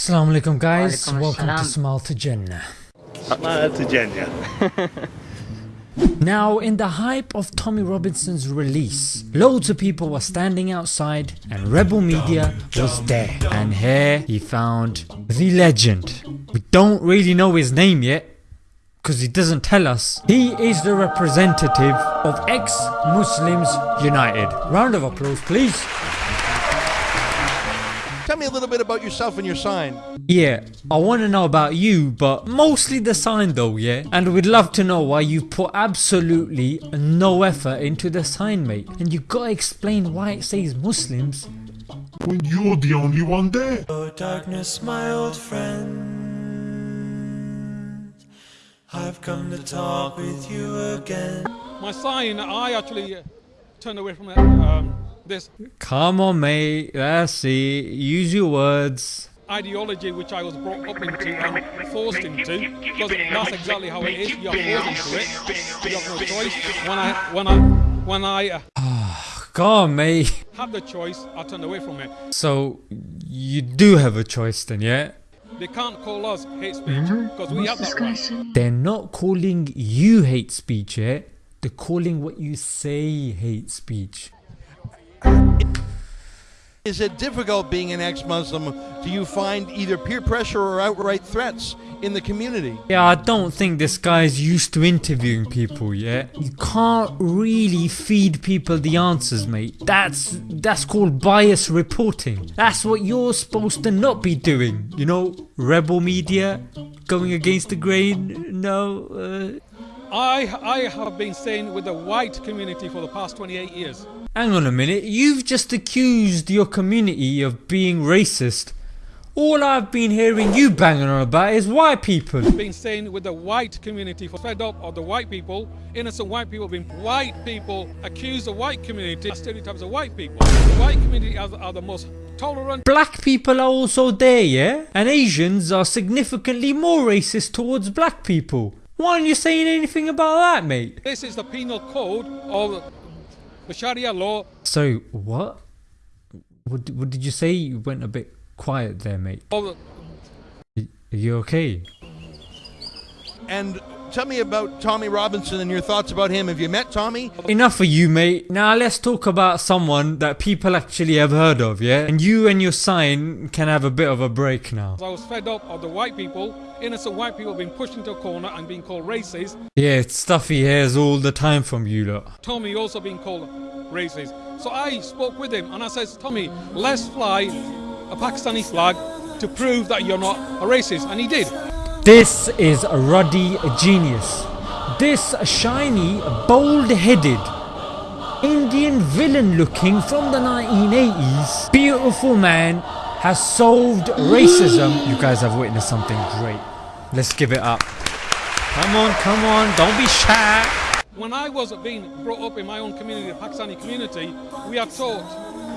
Assalamu alaikum guys, Walaikum welcome to assalam. Smile to Jannah. Smile to Jenya. Now, in the hype of Tommy Robinson's release, loads of people were standing outside and Rebel Media was there. And here he found the legend. We don't really know his name yet because he doesn't tell us. He is the representative of ex-Muslims United. Round of applause please. Tell me a little bit about yourself and your sign. Yeah, I want to know about you, but mostly the sign though, yeah? And we'd love to know why you put absolutely no effort into the sign, mate. And you gotta explain why it says Muslims. when you're the only one there. Oh, darkness, my old friend. I've come to talk with you again. My sign, I actually uh, turned away from it, um, this Come on, mate, that's it. Use your words. ideology which I was brought up into and forced into, because that's exactly how it is. You're forced into it. You have no choice. When I, when I, when I uh, Come on, mate. had the choice, I turned away from it. So, you do have a choice then, yeah? They can't call us hate speech because we have that right. They're not calling you hate speech, yeah? They're calling what you say hate speech. Is it difficult being an ex Muslim? Do you find either peer pressure or outright threats in the community? Yeah, I don't think this guy's used to interviewing people, yet. You can't really feed people the answers, mate. That's that's called bias reporting. That's what you're supposed to not be doing. You know, rebel media going against the grain. No, uh, I, I have been staying with the white community for the past 28 years. hang on a minute. You've just accused your community of being racist. All I've been hearing you banging on about is white people. Been staying with the white community for fed up of the white people, innocent white people being white people accuse the white community stereotypes of white people. The white community are, are the most tolerant. Black people are also there, yeah? And Asians are significantly more racist towards black people. Why aren't you saying anything about that, mate? This is the penal code of the Sharia law. So, what? What, what did you say? You went a bit quiet there, mate. Of, Are you okay? And tell me about Tommy Robinson and your thoughts about him. Have you met Tommy? Enough of you, mate. Now let's talk about someone that people actually have heard of, yeah? And you and your sign can have a bit of a break now. I was fed up of the white people, innocent white people being pushed into a corner and being called racist. Yeah, it's stuff he hears all the time from you lot. Tommy also being called racist. So I spoke with him and I says, Tommy, let's fly a Pakistani flag to prove that you're not a racist. And he did. This is a ruddy genius. This shiny, bold-headed, Indian villain looking from the 1980s, beautiful man has solved racism. You guys have witnessed something great. Let's give it up. Come on, come on, don't be shy. When I was being brought up in my own community, the Pakistani community, we are taught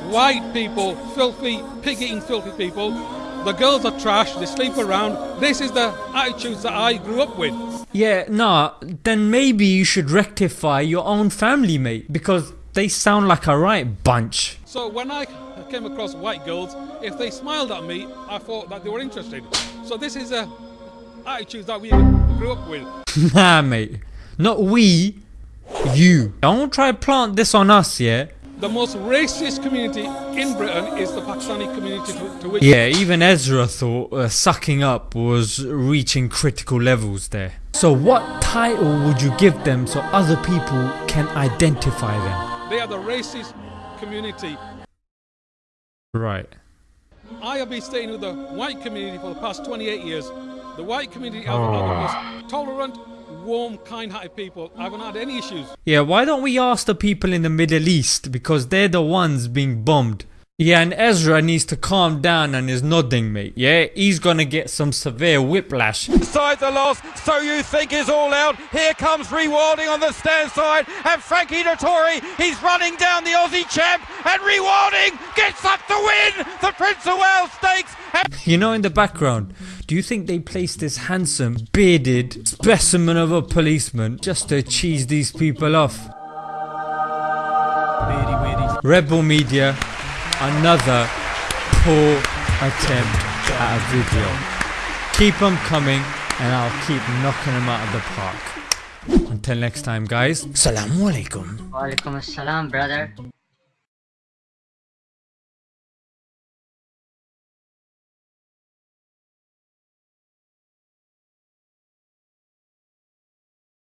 white people, filthy, pig-eating filthy people. The girls are trash, they sleep around. This is the attitudes that I grew up with. Yeah, nah, then maybe you should rectify your own family, mate, because they sound like a right bunch. So when I came across white girls, if they smiled at me, I thought that they were interested. So this is a attitude that we grew up with. Nah, mate. Not we. You. Don't try to plant this on us, yeah? The most racist community in Britain is the Pakistani community to, to which Yeah, even Ezra thought uh, sucking up was reaching critical levels there. So, what title would you give them so other people can identify them? they are the racist community. Right. I have been staying with the white community for the past 28 years. The white community are, are the most tolerant, warm, kind-hearted people. I haven't had any issues. Yeah, why don't we ask the people in the Middle East because they're the ones being bombed. Yeah, and Ezra needs to calm down and is nodding, mate. Yeah, he's gonna get some severe whiplash. Side the loss, so you think is all out. Here comes Rewilding on the stand side, and Frankie Dettori, he's running down the Aussie champ, and Rewilding gets up to win the Prince of Wales Stakes. And You know, in the background, do you think they placed this handsome, bearded specimen of a policeman just to cheese these people off? Rebel Media, another poor attempt. at a video. Keep them coming and I'll keep knocking them out of the park. Until next time guys, Assalamu alaikum. Walaikum assalam, brother.